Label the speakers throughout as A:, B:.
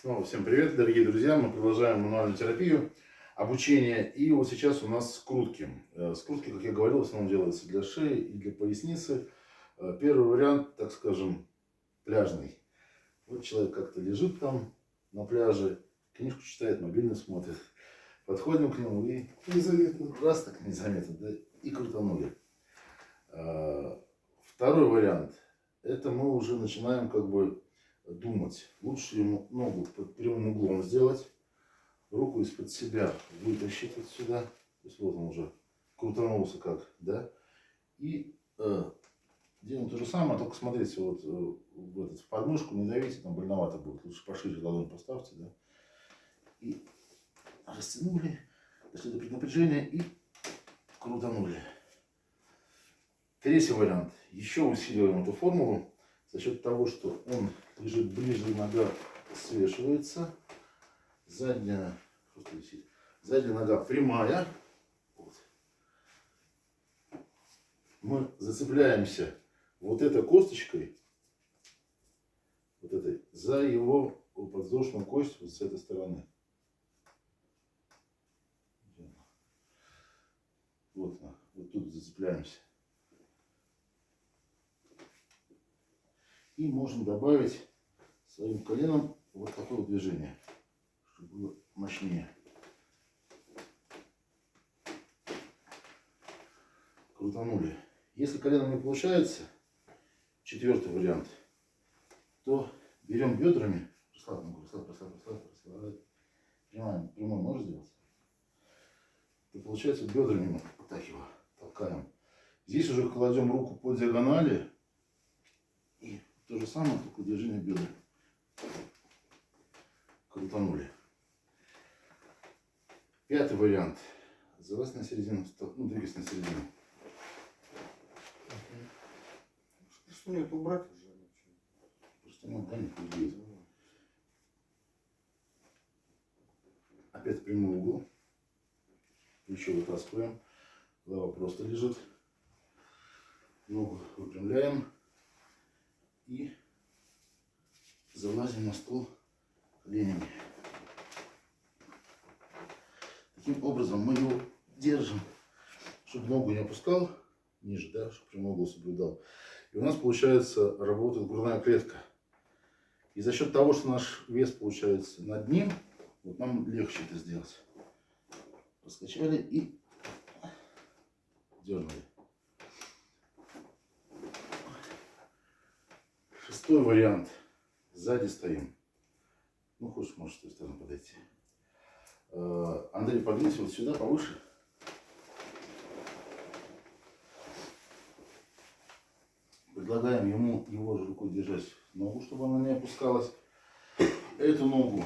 A: Снова всем привет, дорогие друзья. Мы продолжаем мануальную терапию, обучение. И вот сейчас у нас скрутки. Э, скрутки, как я говорил, в основном делаются для шеи и для поясницы. Э, первый вариант, так скажем, пляжный. Вот человек как-то лежит там на пляже, книжку читает, мобильный смотрит. Подходим к нему и
B: Незаметно.
A: раз так незаметно, да, и крутанули. Э, Второй вариант. Это мы уже начинаем как бы думать. Лучше ему ногу под прямым углом сделать, руку из-под себя вытащить вот сюда. То есть вот он уже крутанулся как, да. И э, делаем то же самое, только смотрите, вот э, в, этот, в подмышку не давите, там больновато будет. Лучше пошире ладонь поставьте, да. И растянули, дошли до преднапряжения и крутанули. Третий вариант. Еще усиливаем эту формулу за счет того, что он лежит ближе, нога свешивается, задняя, задняя нога прямая. Вот. Мы зацепляемся вот этой косточкой, вот этой, за его подвздошную кость вот с этой стороны. Вот, она, вот тут зацепляемся. И можем добавить своим коленом вот такое движение, чтобы было мощнее. Крутанули. Если коленом не получается, четвертый вариант, то берем бедрами, расслабь ногу, расслабь, расслабь, расслабь, расслабь. Прямой, прямой можешь сделать? То получается бедрами мы так его толкаем. Здесь уже кладем руку по диагонали и то же самое, только движение бедра. Крутанули. Пятый вариант. Залазь на середину, ну, двигайся на середину.
B: Что нет, убрать.
A: Просто ну, да, не. Опять прямой угол. Плечо вытаскиваем. Голова просто лежит. Ногу выпрямляем. И залазим на стол коленями. Таким образом мы его держим, чтобы ногу не опускал ниже, да, чтобы прямой угол соблюдал. И у нас получается работает грудная клетка. И за счет того, что наш вес получается над ним, вот нам легче это сделать. Раскачали и дернули. Шестой вариант. Сзади стоим. Ну, хочешь, можешь с той стороны подойти. Э, Андрей, подвинься вот сюда, повыше. Предлагаем ему его же рукой держать ногу, чтобы она не опускалась. Эту ногу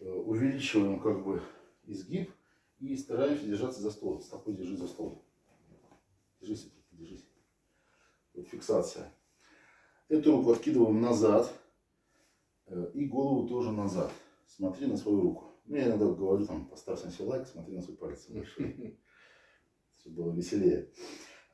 A: э, увеличиваем как бы изгиб и стараемся держаться за стол. Стопой держи за стол. Держись, держись. Вот фиксация. Эту руку откидываем назад и голову тоже назад. Смотри на свою руку. Ну, я иногда говорю, там, поставь на себе лайк, смотри на свой палец большой. Чтобы было веселее.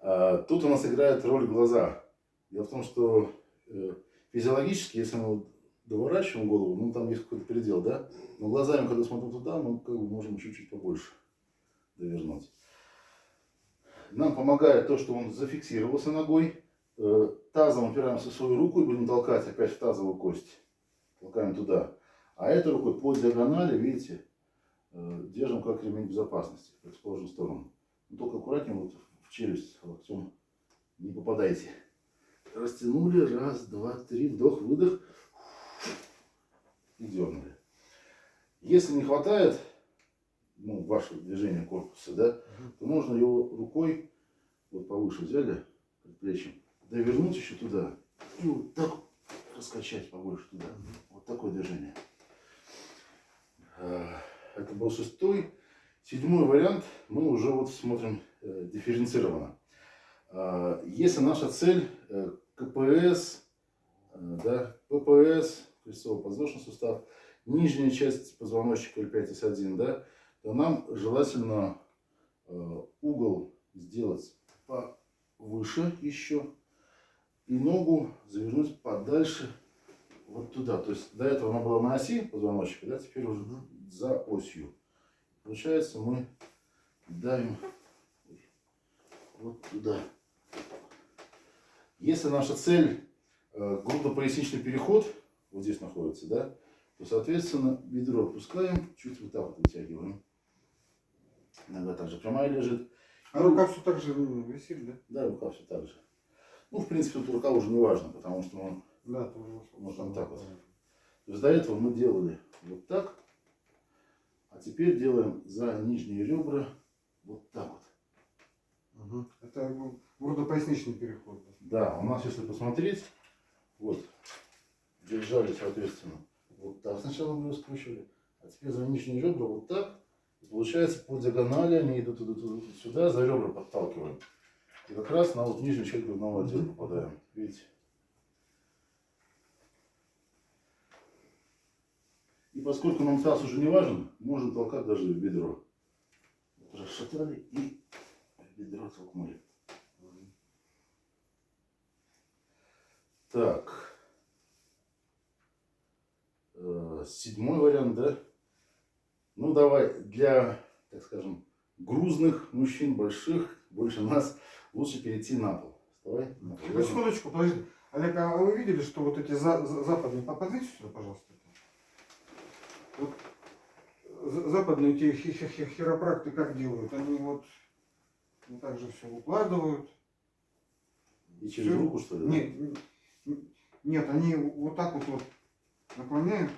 A: А, тут у нас играет роль глаза. Дело в том, что э, физиологически, если мы доворачиваем голову, ну там есть какой-то предел, да? Но глазами, когда смотрим туда, мы как бы можем чуть-чуть побольше довернуть. Нам помогает то, что он зафиксировался ногой. Э, тазом опираемся в свою руку и будем толкать опять в тазовую кость. Толкаем туда. А этой рукой по диагонали, видите, э, держим как ремень безопасности, в противоположную сторону. Но только аккуратнее вот в челюсть локтем не попадайте. Растянули. Раз, два, три. Вдох, выдох. И дернули. Если не хватает ну, вашего движения корпуса, да, то можно его рукой вот повыше взяли, предплечьем, довернуть еще туда и вот так раскачать побольше туда. Вот такое движение. А, Это был шестой. Седьмой вариант мы уже вот смотрим э, дифференцированно. А, Если наша цель э, КПС, э, да, ППС, крестцово-подвздошный сустав, нижняя часть позвоночника L5S1, да, то нам желательно э, угол сделать повыше еще и ногу завернуть подальше вот туда. То есть до этого она была на оси позвоночника, да, теперь уже за осью. Получается, мы давим вот туда. Если наша цель э, грудно-поясничный переход, вот здесь находится, да, то, соответственно, бедро опускаем, чуть вот так вот вытягиваем. Нога также прямая лежит.
B: А рука все так же ну, висит, да?
A: Да, рука все так же. Ну, в принципе, тут рука уже не важно, потому что он
B: Да, тоже.
A: Можно вот так вот. То есть до этого мы делали вот так, а теперь делаем за нижние ребра вот так вот.
B: Угу. Это ну, грудопоясничный переход. да.
A: Да, у нас, если посмотреть, вот, держали, соответственно, вот так сначала мы его скручивали, а теперь за нижние ребра вот так. И получается, по диагонали они идут, идут, идут сюда, за ребра подталкиваем. И как раз на вот нижнюю часть грудного отдела попадаем. Видите? И поскольку нам таз уже не важен, можно толкать даже в бедро. Расшатали и бедро толкнули. Так. Э, Седьмой вариант, да? Ну, давай, для, так скажем, грузных мужчин, больших, больше нас, лучше перейти на пол. Вставай. на пол.
B: Ну, секундочку, подожди. Олег, а вы видели, что вот эти за, за- западные, по- подвиньте сюда, пожалуйста. Вот за- западные эти хи- хи- хи- хиропракты как делают? Они вот вот так же все укладывают.
A: И через
B: Всё.
A: руку, что ли?
B: Нет, нет, они вот так вот, вот наклоняют,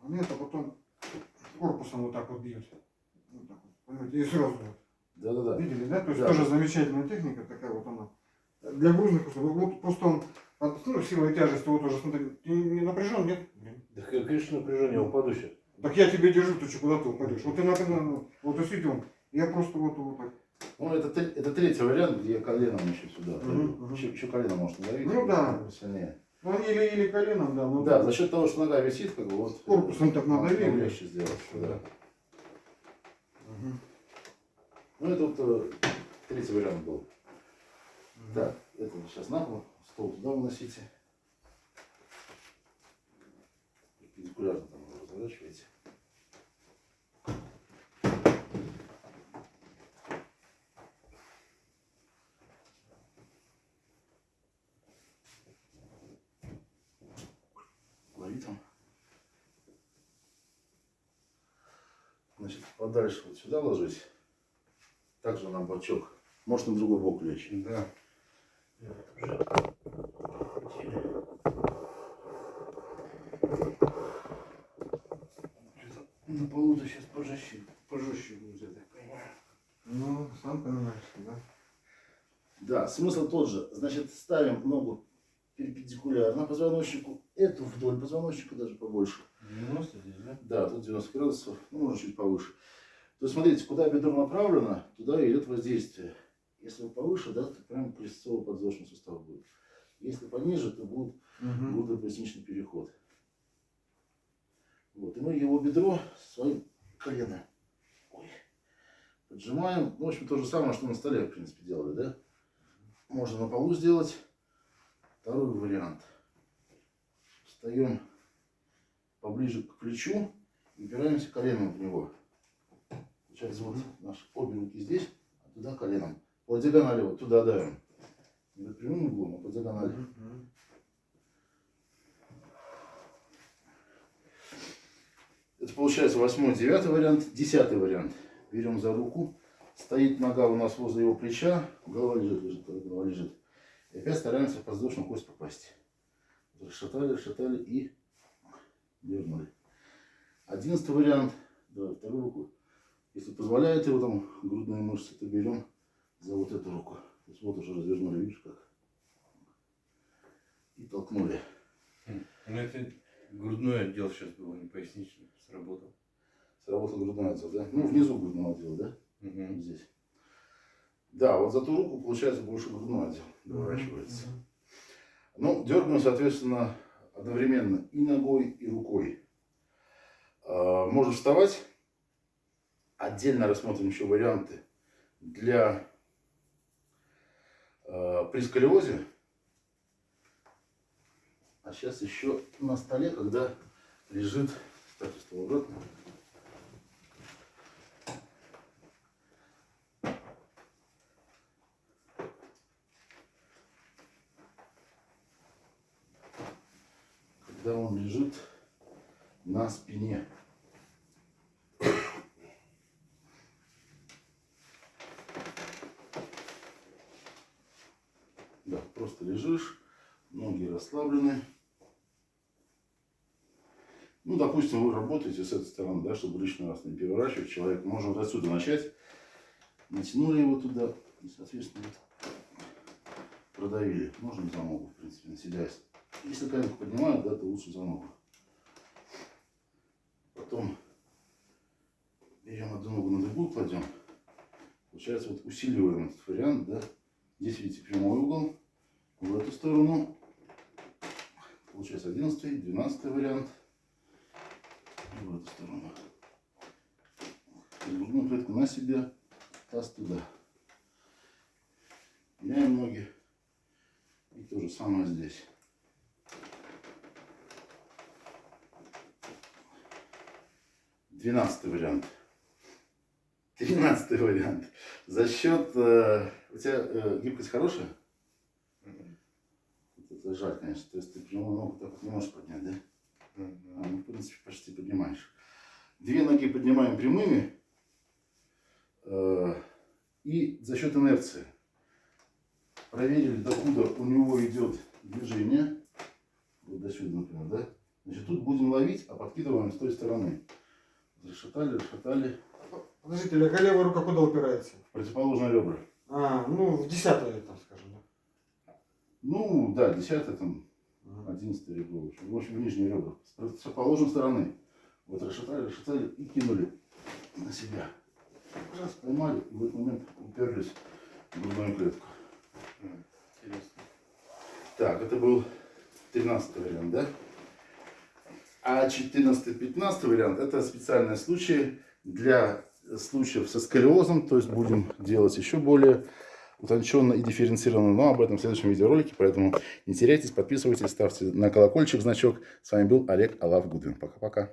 B: наклоняют, а потом корпусом вот так вот бьют. Вот так вот, понимаете, и сразу вот.
A: Да-да-да.
B: Видели, да? То есть
A: Да.
B: тоже замечательная техника такая вот она. Для грузных условий. Вот просто он от ну, силой тяжести вот тоже, смотри, ты не напряжен, нет?
C: Да, конечно, напряжение, я упаду сейчас.
B: Так я тебе держу, ты что, куда ты упадешь? Вот ты напряжен, вот действительно, я просто вот, вот так.
A: Ну, это, это третий вариант, где коленом еще сюда. Еще, еще колено может надавить.
B: Ну да.
A: Сильнее.
B: Ну или, или коленом, да,
A: Да, за счет того, что нога висит, как бы вот.
B: Корпусом так
A: нам-
B: надавили.
A: легче сделать. Да.
B: Мгм.
A: Ну, это вот э, третий вариант был. Так, это сейчас на пол, стол туда выносите. Перпендикулярно там разворачиваете. Лови там. Значит, подальше вот сюда ложись. Также на бочок. Может на другой бок лечь.
B: Да.
A: На полу-то сейчас пожестче, пожестче будет, я так понимаю.
B: Ну, сам понимаешь, да.
A: Да, смысл тот же. Значит, ставим ногу перпендикулярно позвоночнику, эту вдоль позвоночника даже побольше.
C: 90 здесь, да?
A: Да, тут 90 градусов, ну, можно чуть повыше. То есть, смотрите, куда бедро направлено, туда идет воздействие. Если повыше, да, то прям крестцово-подвздошный сустав будет. Если пониже, то будет
B: Мгм.
A: грудно-поясничный переход. Вот, и мы его бедро своим коленом ой, поджимаем. Ну, в общем, то же самое, что на столе, в принципе, делали, да? Можно на полу сделать. Второй вариант. Встаем поближе к плечу и упираемся коленом в него. Получается, вот наши обе руки здесь, а туда коленом. По диагонали вот туда давим. Не под прямым углом, а по диагонали. Это получается восьмой, девятый вариант. Десятый вариант. Берем за руку. Стоит нога у нас возле его плеча. Голова лежит, лежит, голова лежит. И опять стараемся в подвздошную кость попасть. Расшатали, расшатали и дернули. Одиннадцатый вариант. Давай вторую руку. Если позволяет его там грудные мышцы, то берем за вот эту руку. То есть вот уже развернули, видишь как. И толкнули.
C: Ну это грудной отдел сейчас был, не поясничный, сработал.
A: Сработал грудной отдел, да? Ну, внизу грудного отдела, да?
C: Угу.
A: Здесь. Да, вот за ту руку получается больше грудной отдел доворачивается.
B: Мгм.
A: Ну, дергаем, соответственно, одновременно и ногой, и рукой. А, Можно вставать. Отдельно рассмотрим еще варианты для а, при сколиозе. А сейчас еще на столе, когда лежит, ставьте стол обратно. Когда он лежит на спине. Да, просто лежишь, ноги расслаблены. Ну, допустим, вы работаете с этой стороны, да, чтобы лишний раз не переворачивать человека. Можно вот отсюда начать. Натянули его туда и, соответственно, вот продавили. Можно за ногу, в принципе, наседясь. Если коленку поднимают, да, то лучше за ногу. Потом берем одну ногу на другую, кладем. Получается, вот усиливаем этот вариант, да. Здесь, видите, прямой угол. В эту сторону. Получается 11 12 вариант. И в эту сторону. Грудную клетку на себя, таз туда. Меняем ноги. И то же самое здесь. Двенадцатый вариант. Тринадцатый вариант. За счет... э, у тебя э, гибкость хорошая? Жаль, конечно. То есть ты прямую ногу так вот не можешь поднять, да? А, ну, в принципе, почти поднимаешь. Две ноги поднимаем прямыми. э, и за счет инерции. Проверили, докуда у него идет движение. Вот до сюда, например, да? Значит, тут будем ловить, а подкидываем с той стороны. Расшатали, расшатали.
B: Подождите, а левая рука куда упирается?
A: В противоположные ребра.
B: А, ну, в десятое, там, скажем.
A: Ну, да, десятое там,
B: Ага.
A: одиннадцатое ребро. В общем, в общем, нижние ребра. С противоположной стороны. Вот расшатали, расшатали и кинули на себя. Раз поймали, и в этот момент уперлись в грудную клетку.
C: Интересно.
A: Так, это был 13 вариант, да? А 14-15 вариант это специальные случаи для случаев со сколиозом, то есть будем делать еще более утонченно и дифференцированно, но об этом в следующем видеоролике, поэтому не теряйтесь, подписывайтесь, ставьте на колокольчик значок. С вами был Олег Алав Гудвин. Пока-пока.